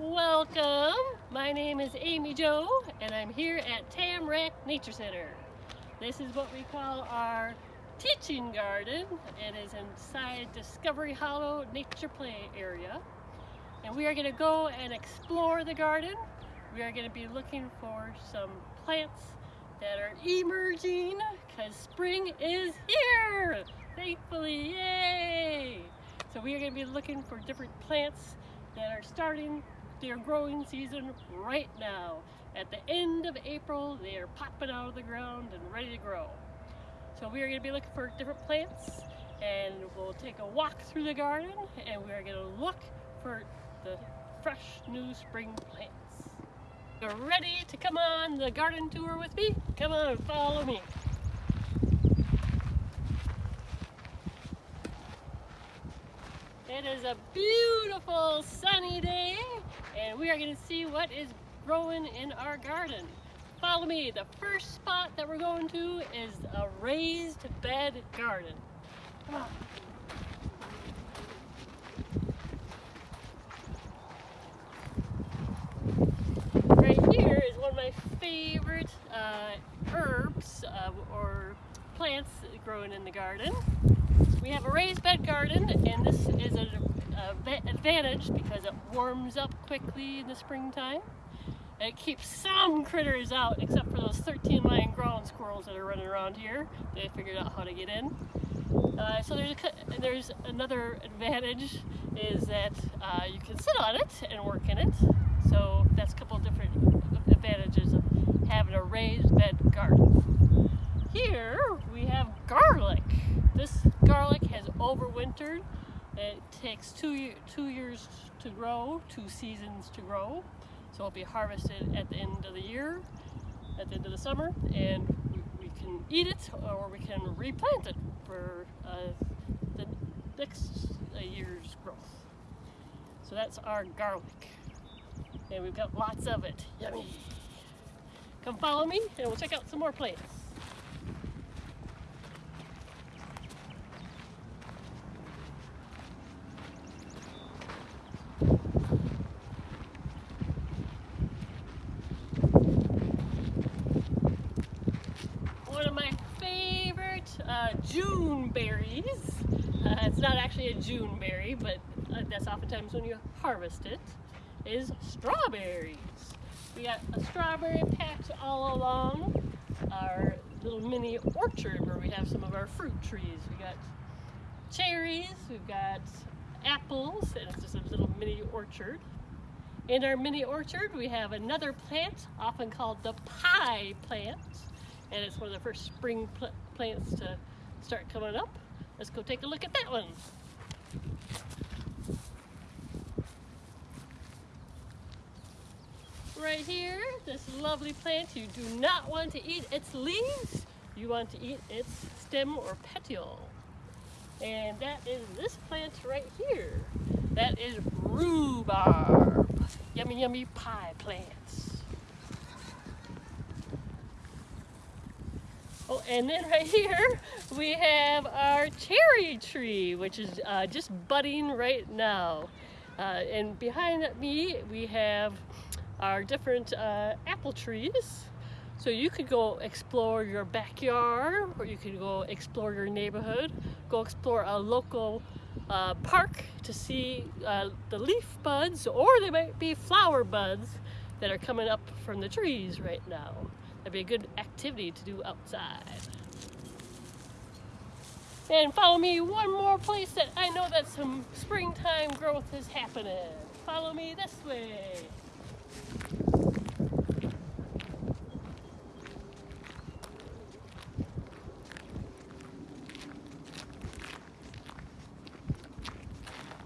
Welcome! My name is Amy Jo and I'm here at Tamarack Nature Center. This is what we call our teaching garden. and It is inside Discovery Hollow Nature Play Area. And we are going to go and explore the garden. We are going to be looking for some plants that are emerging because spring is here! Thankfully, yay! So we are going to be looking for different plants that are starting their growing season right now. At the end of April, they are popping out of the ground and ready to grow. So we are going to be looking for different plants and we'll take a walk through the garden and we are going to look for the fresh new spring plants. You're ready to come on the garden tour with me? Come on, follow me. It is a beautiful sunny day and we are going to see what is growing in our garden. Follow me. The first spot that we're going to is a raised bed garden. Come on. Right here is one of my favorite uh, herbs uh, or plants growing in the garden. We have a raised bed garden and this is an advantage because it warms up quickly in the springtime. And it keeps some critters out except for those 13 lined ground squirrels that are running around here. They figured out how to get in. Uh, so there's, a, there's another advantage is that uh, you can sit on it and work in it. So that's a couple different advantages of having a raised bed garden. Here we have garlic. This garlic has overwintered. It takes two, two years to grow, two seasons to grow. So it'll be harvested at the end of the year, at the end of the summer, and we, we can eat it or we can replant it for uh, the next uh, year's growth. So that's our garlic. And we've got lots of it. Yummy. Come follow me and we'll check out some more plants. June berries. Uh, it's not actually a June berry, but uh, that's oftentimes when you harvest it, is strawberries. We got a strawberry patch all along our little mini orchard where we have some of our fruit trees. We got cherries, we've got apples, and it's just a little mini orchard. In our mini orchard, we have another plant, often called the pie plant, and it's one of the first spring pl plants to start coming up. Let's go take a look at that one. Right here, this lovely plant, you do not want to eat its leaves, you want to eat its stem or petiole. And that is this plant right here. That is rhubarb. Yummy, yummy pie plants. Oh, and then right here we have our cherry tree, which is uh, just budding right now. Uh, and behind me we have our different uh, apple trees. So you could go explore your backyard or you could go explore your neighborhood, go explore a local uh, park to see uh, the leaf buds or they might be flower buds that are coming up from the trees right now. That'd be a good activity to do outside. And follow me one more place that I know that some springtime growth is happening. Follow me this way.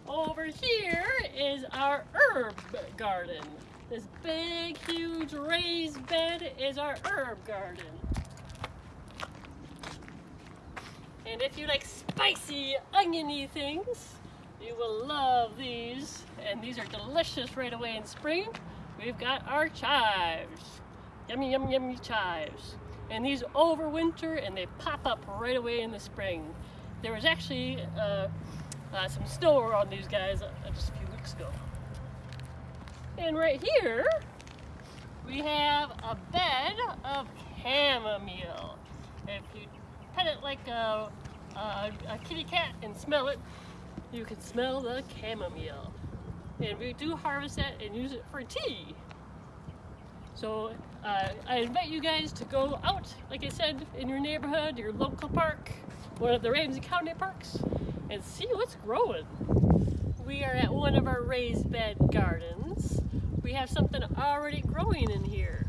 Over here is our herb garden. This big, huge raised bed is our herb garden. And if you like spicy, oniony things, you will love these. And these are delicious right away in spring. We've got our chives. Yummy, yummy, yummy chives. And these overwinter and they pop up right away in the spring. There was actually uh, uh, some snow on these guys uh, just a few weeks ago. And right here, we have a bed of chamomile. If you pet it like a, a, a kitty cat and smell it, you can smell the chamomile. And we do harvest that and use it for tea. So uh, I invite you guys to go out, like I said, in your neighborhood, your local park, one of the Ramsey County parks, and see what's growing. We are at one of our raised bed gardens. We have something already growing in here.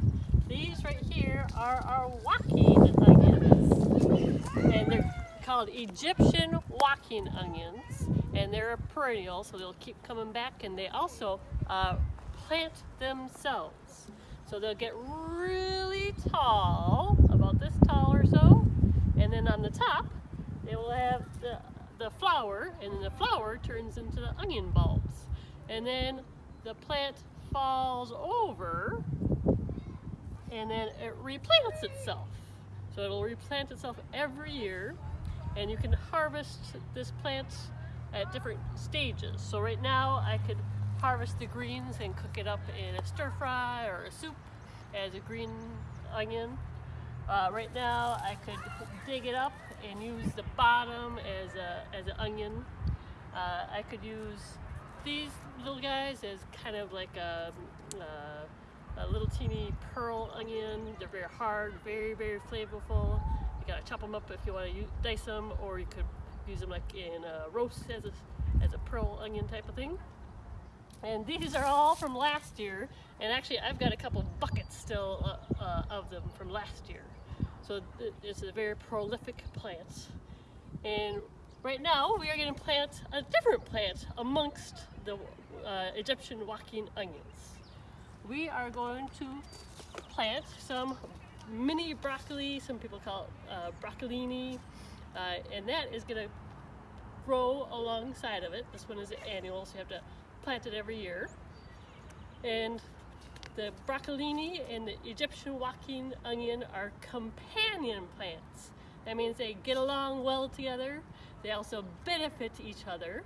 These right here are our walking onions. And they're called Egyptian walking onions. And they're a perennial, so they'll keep coming back. And they also uh, plant themselves. So they'll get really tall, about this tall or so. And then on the top, they will have the, the flower, and then the flower turns into the onion bulbs. And then the plant falls over, and then it replants itself. So it'll replant itself every year, and you can harvest this plant at different stages. So right now I could harvest the greens and cook it up in a stir fry or a soup as a green onion. Uh, right now I could dig it up and use the bottom as, a, as an onion. Uh, I could use these little guys as kind of like a, uh, a little teeny pearl onion. They're very hard, very, very flavorful. You gotta chop them up if you wanna dice them or you could use them like in a roast as a, as a pearl onion type of thing. And these are all from last year. And actually, I've got a couple buckets still uh, uh, of them from last year. So it's a very prolific plant. And right now, we are going to plant a different plant amongst the uh, Egyptian walking onions. We are going to plant some mini broccoli, some people call it uh, broccolini, uh, and that is going to grow alongside of it. This one is annual, so you have to plant it every year. And the broccolini and the Egyptian walking onion are companion plants. That means they get along well together. They also benefit each other.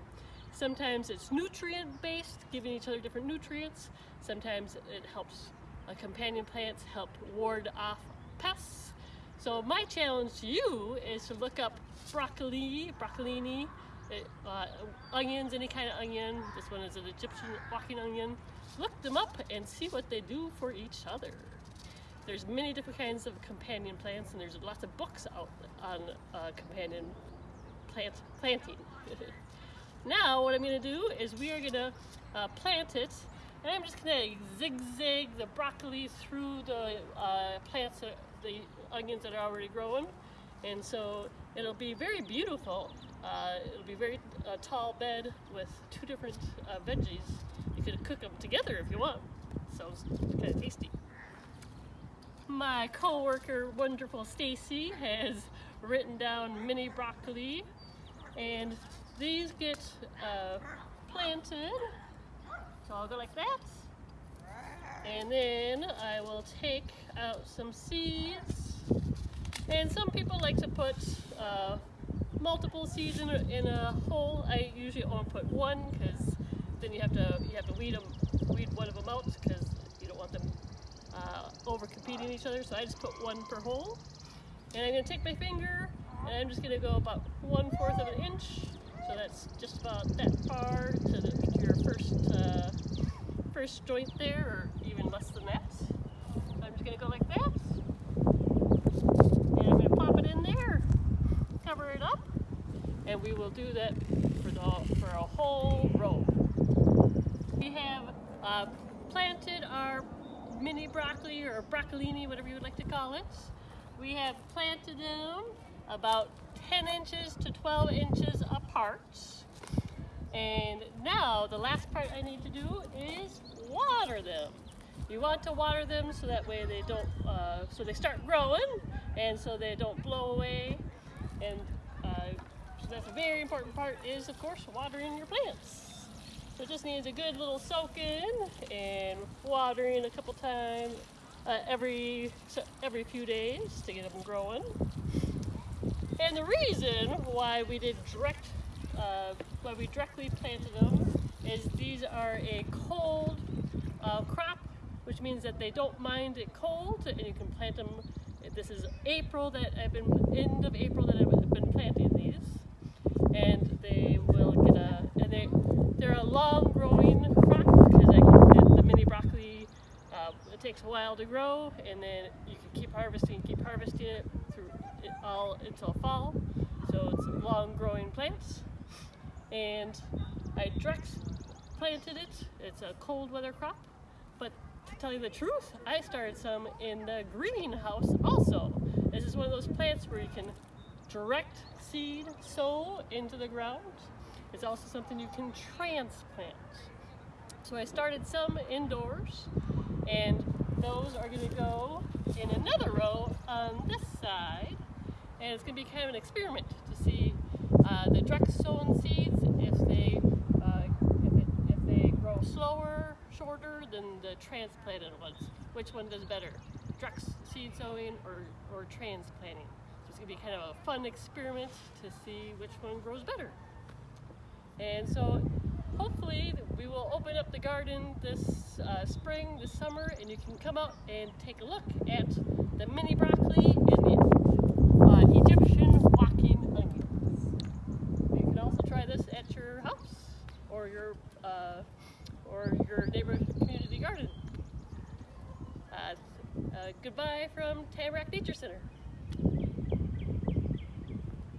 Sometimes it's nutrient based, giving each other different nutrients. Sometimes it helps uh, companion plants help ward off pests. So my challenge to you is to look up broccoli, broccolini, uh, onions, any kind of onion. This one is an Egyptian walking onion. Look them up and see what they do for each other. There's many different kinds of companion plants and there's lots of books out on uh, companion plant planting. now what I'm going to do is we are going to uh, plant it and I'm just going to zigzag the broccoli through the uh, plants, that, the onions that are already growing and so it'll be very beautiful uh, it'll be very uh, tall bed with two different uh, veggies. You could cook them together if you want. Sounds kind of tasty. My co-worker, wonderful Stacy, has written down mini broccoli, and these get uh, planted. So I'll go like that, and then I will take out some seeds. And some people like to put uh, multiple seeds in a, in a hole, I usually only put one because then you have to you have to weed them, weed one of them out because you don't want them uh, over competing each other. So I just put one per hole, and I'm gonna take my finger and I'm just gonna go about one fourth of an inch. So that's just about that far to, the, to your first uh, first joint there, or even less than that. So I'm just gonna go like that. And I'm gonna pop it in there, cover it up, and we will do that for, the, for a whole row. We have uh, planted our mini broccoli or broccolini, whatever you would like to call it. We have planted them about 10 inches to 12 inches apart. And now the last part I need to do is water them. You want to water them so that way they don't, uh, so they start growing and so they don't blow away. And so that's a very important part is, of course, watering your plants. So it just needs a good little soak in and watering a couple times uh, every, every few days to get them growing. And the reason why we did direct, uh, why we directly planted them is these are a cold, uh, crop, which means that they don't mind it cold, and you can plant them. This is April that I've been end of April that I've been planting these, and they will get a and they they're a long growing crop because I can, the mini broccoli uh, it takes a while to grow, and then you can keep harvesting, keep harvesting it through it all until fall. So it's long growing plants, and I direct planted it. It's a cold weather crop, but to tell you the truth, I started some in the greenhouse also. This is one of those plants where you can direct seed sow into the ground. It's also something you can transplant. So I started some indoors and those are going to go in another row on this side and it's going to be kind of an experiment to see uh, the direct sown seeds if they uh, if, it, if they grow slower, shorter than the transplanted ones. Which one does better? Direct seed sowing or, or transplanting? So it's going to be kind of a fun experiment to see which one grows better. And so hopefully we will open up the garden this uh, spring, this summer, and you can come out and take a look at the mini broccoli and the uh, Egyptian walking onions. You can also try this at your house or your uh, or your neighborhood community garden. Uh, uh, goodbye from Tamarack Nature Center.